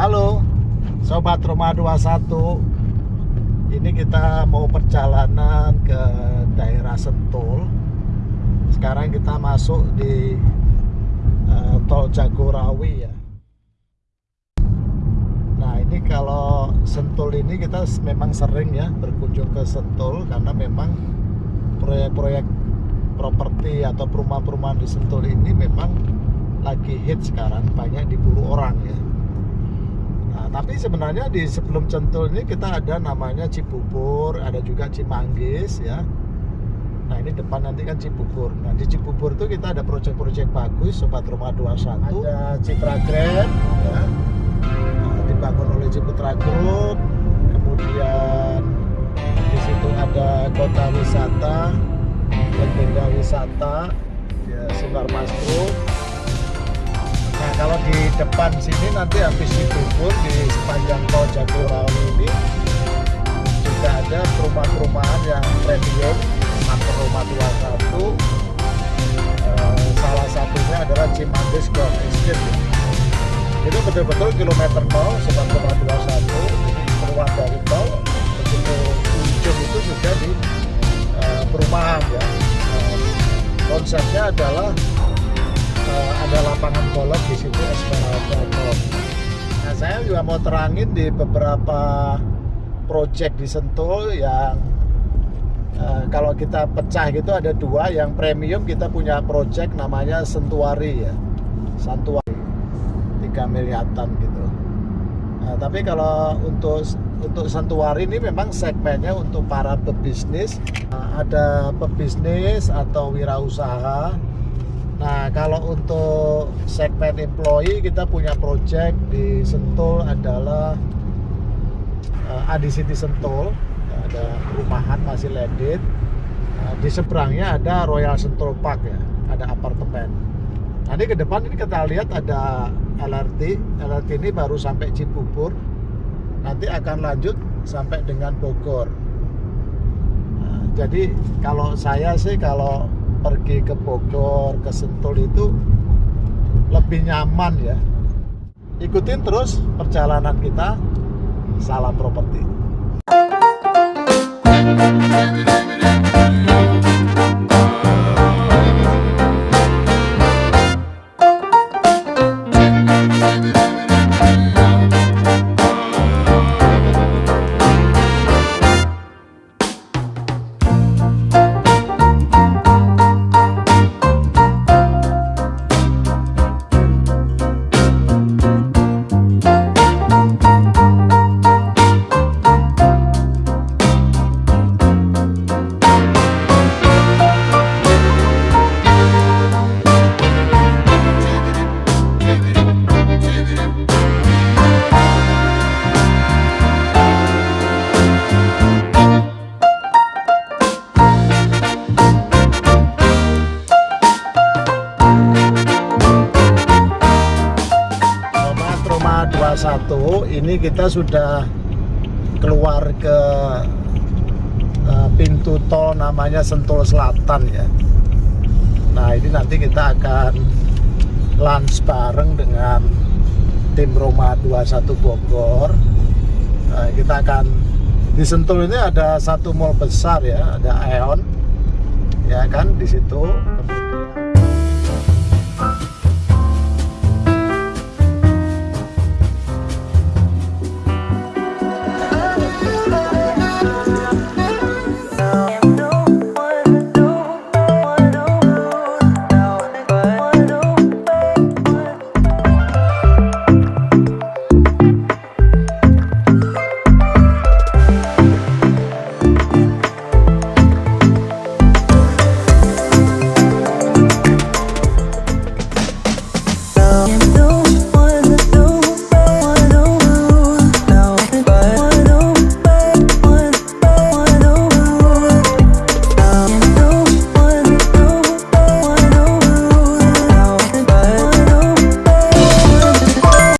Halo Sobat Roma 21 Ini kita mau perjalanan ke daerah Sentul. Sekarang kita masuk di uh, Tol Jagorawi ya. Nah ini kalau Sentul ini kita memang sering ya berkunjung ke Sentul Karena memang proyek-proyek properti atau perumahan-perumahan di Sentul ini memang lagi hit sekarang banyak diburu orang ya tapi sebenarnya di sebelum Sentul ini kita ada namanya Cibubur ada juga Cimanggis ya. Nah ini depan nanti kan Cibubur. Nah di Cibubur itu kita ada proyek-proyek bagus Sobat Rumah 21 ada Citra Grand ya. Nah, dibangun oleh Ciputra Group. Kemudian di situ ada kota wisata legenda wisata ya, Sinar Mas Group Nah kalau di depan sini nanti habis dikubur di sepanjang tol Jagorawi ini juga ada perumahan-perumahan yang premium Master Rumah 21 eh, salah satunya adalah Cimanggis Golf Estate itu betul-betul kilometer 0 sebab rumah 21 jadi keluar dari tol begitu ujung itu sudah di eh, perumahan ya. Konsepnya adalah ada lapangan golf di situ Esmeralda Golf. Nah saya juga mau terangin di beberapa project di Sentul yang uh, kalau kita pecah gitu ada dua. Yang premium kita punya project namanya Sentuari ya. Santuari. 3 miliatan gitu. Nah, tapi kalau untuk untuk Santuari ini memang segmennya untuk para pebisnis. Uh, ada pebisnis atau wirausaha Nah, kalau untuk segmen employee kita punya project di Sentul adalah uh, Adi City Sentul. Ada perumahan masih landed. Uh, di seberangnya ada Royal Sentul Park ya, ada apartemen. Nanti ke depan ini kita lihat ada LRT. LRT ini baru sampai Cibubur. Nanti akan lanjut sampai dengan Bogor. Nah, jadi kalau saya sih kalau pergi ke Bogor, ke Sentul itu lebih nyaman ya. Ikutin terus perjalanan kita. Salam properti. 21 ini kita sudah keluar ke uh, pintu tol namanya Sentul Selatan ya. Nah ini nanti kita akan lunch bareng dengan tim Roma 21 Bogor. Nah, kita akan di Sentul ini ada satu mall besar ya ada Aeon. Ya kan di situ yeah